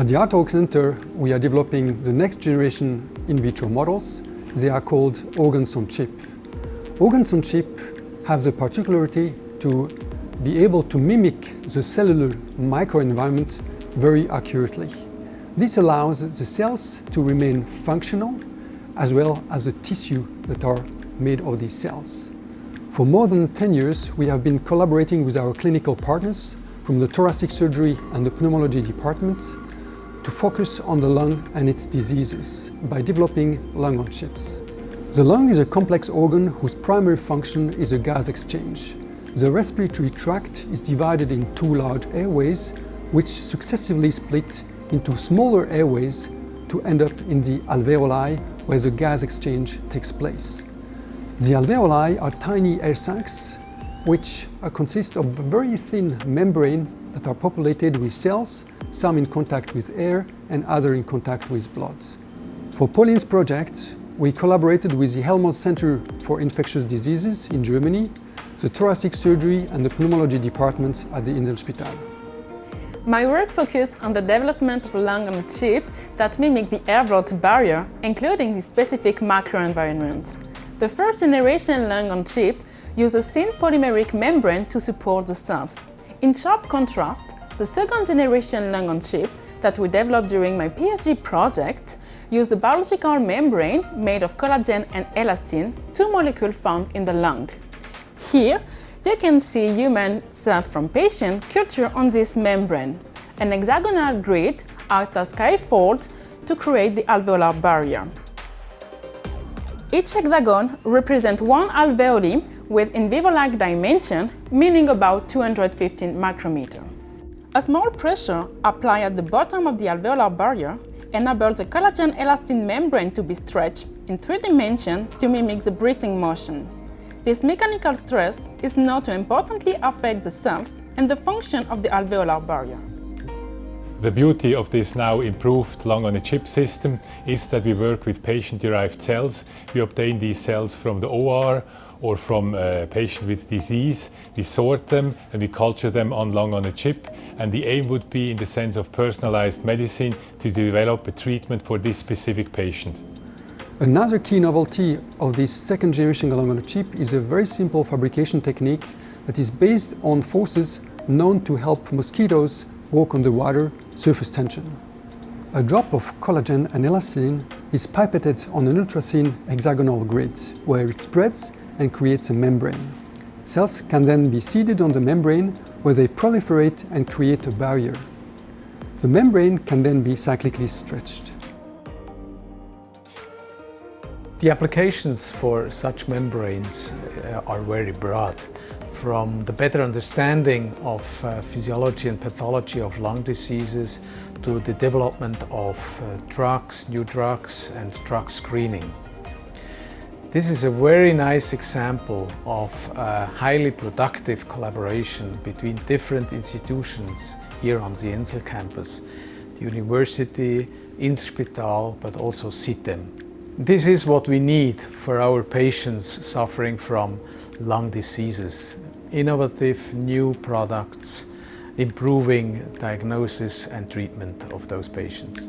At the Art Center, we are developing the next generation in vitro models. They are called organs on chip. Organs on chip have the particularity to be able to mimic the cellular microenvironment very accurately. This allows the cells to remain functional as well as the tissue that are made of these cells. For more than 10 years, we have been collaborating with our clinical partners from the thoracic surgery and the pneumology department to focus on the lung and its diseases by developing lung on chips. The lung is a complex organ whose primary function is a gas exchange. The respiratory tract is divided in two large airways which successively split into smaller airways to end up in the alveoli where the gas exchange takes place. The alveoli are tiny air sacs which uh, consist of a very thin membrane that are populated with cells, some in contact with air and other in contact with blood. For Pauline's project, we collaborated with the Helmholtz Center for Infectious Diseases in Germany, the thoracic surgery and the pneumology departments at the Inselspital. My work focused on the development of lung chip that mimic the air-blood barrier, including the specific microenvironment. The first generation lung on chip uses a thin polymeric membrane to support the cells. In sharp contrast, the second generation lung on chip that we developed during my PhD project used a biological membrane made of collagen and elastin, two molecules found in the lung. Here, you can see human cells from patient culture on this membrane. An hexagonal grid acts as scaffold to create the alveolar barrier. Each hexagon represents one alveoli with in vivo-like dimension, meaning about 215 micrometer. A small pressure applied at the bottom of the alveolar barrier enables the collagen elastin membrane to be stretched in three dimensions to mimic the breathing motion. This mechanical stress is known to importantly affect the cells and the function of the alveolar barrier. The beauty of this now improved lung-on-a-chip system is that we work with patient-derived cells. We obtain these cells from the OR or from a patient with disease. We sort them and we culture them on lung-on-a-chip. And the aim would be, in the sense of personalized medicine, to develop a treatment for this specific patient. Another key novelty of this second generation lung-on-a-chip is a very simple fabrication technique that is based on forces known to help mosquitoes walk on the water surface tension. A drop of collagen and elastin is pipetted on an ultra-thin hexagonal grid where it spreads and creates a membrane. Cells can then be seeded on the membrane where they proliferate and create a barrier. The membrane can then be cyclically stretched. The applications for such membranes uh, are very broad from the better understanding of uh, physiology and pathology of lung diseases to the development of uh, drugs, new drugs and drug screening. This is a very nice example of a highly productive collaboration between different institutions here on the Insel campus, the university, Inselspital, but also sitem. This is what we need for our patients suffering from lung diseases innovative new products improving diagnosis and treatment of those patients.